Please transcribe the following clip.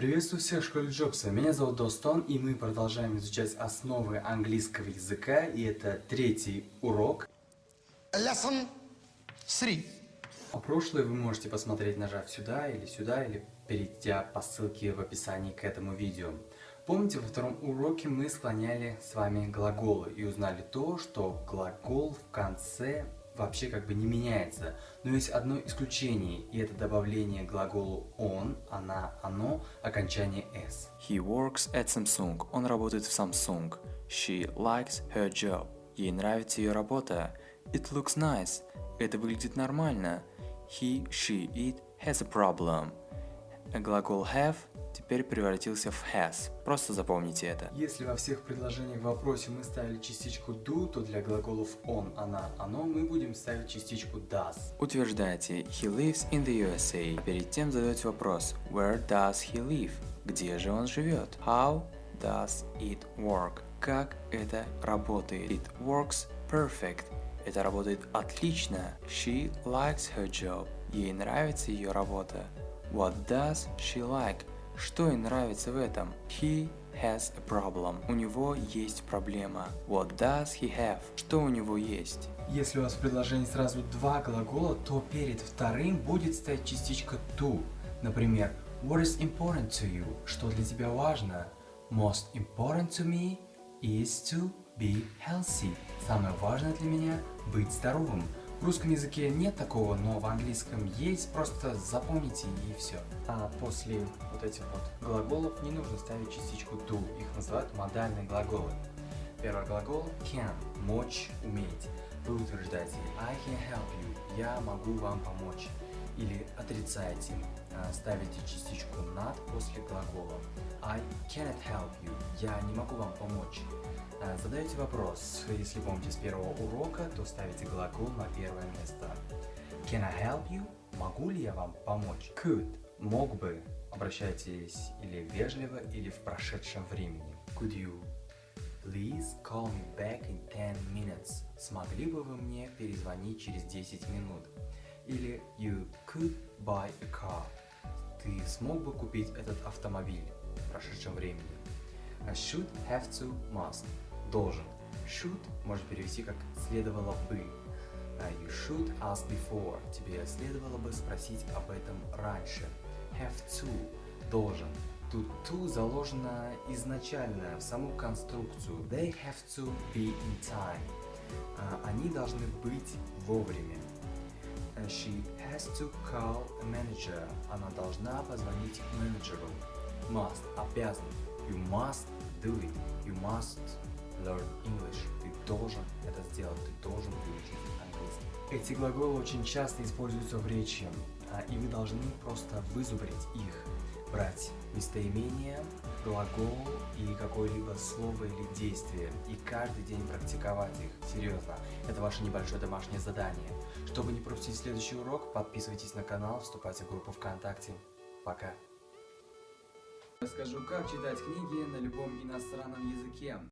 Приветствую всех в школе Джобса. Меня зовут Достон, и мы продолжаем изучать основы английского языка, и это третий урок. Lesson 3. А прошлое вы можете посмотреть, нажав сюда или сюда, или перейдя по ссылке в описании к этому видео. Помните, во втором уроке мы склоняли с вами глаголы и узнали то, что глагол в конце вообще как бы не меняется. Но есть одно исключение, и это добавление глаголу он, она, оно, окончание s. He works at Samsung. Он работает в Samsung. She likes her job. Ей нравится ее работа. It looks nice. Это выглядит нормально. He, she, it has a problem. Глагол have теперь превратился в has. Просто запомните это. Если во всех предложениях в вопросе мы ставили частичку do, то для глаголов он, она, оно мы будем ставить частичку does. Утверждайте He lives in the USA. Перед тем задаете вопрос Where does he live? Где же он живет? How does it work? Как это работает? It works perfect. Это работает отлично. She likes her job. Ей нравится ее работа. What does she like? Что ей нравится в этом? He has a problem. У него есть проблема. What does he have? Что у него есть? Если у вас в предложении сразу два глагола, то перед вторым будет стоять частичка to. Например, What is important to you? Что для тебя важно? Most important to me is to be healthy. Самое важное для меня – быть здоровым. В русском языке нет такого, но в английском есть, просто запомните и все. А после вот этих вот глаголов не нужно ставить частичку do, их называют модальные глаголы. Первый глагол can – мочь, уметь. Вы утверждаете I can help you – я могу вам помочь. Или отрицаете, а, ставите частичку not после глагола I cannot help you – я не могу вам помочь. А, задаете вопрос, если помните с первого урока, то ставите глагол на первое место. Can I help you? Могу ли я вам помочь? Could – мог бы. Обращайтесь или вежливо, или в прошедшем времени. Could you please call me back in 10 minutes? Смогли бы вы мне перезвонить через 10 минут? Или you could buy a car? Ты смог бы купить этот автомобиль в прошедшем времени? I should, have to, must должен. Should может перевести как следовало бы. Uh, you should ask before. Тебе следовало бы спросить об этом раньше. Have to должен. Тут to заложено изначально в саму конструкцию. They have to be in time. Uh, они должны быть вовремя. She has to call a manager. Она должна позвонить менеджеру. Must обязан. You must do it. You must learn English. Ты должен это сделать, ты должен выучить английский. Эти глаголы очень часто используются в речи, а, и вы должны просто вызубрить их. Брать местоимение, глагол и какое-либо слово или действие, и каждый день практиковать их. Серьезно, это ваше небольшое домашнее задание. Чтобы не пропустить следующий урок, подписывайтесь на канал, вступайте в группу ВКонтакте. Пока! Расскажу, как читать книги на любом иностранном языке.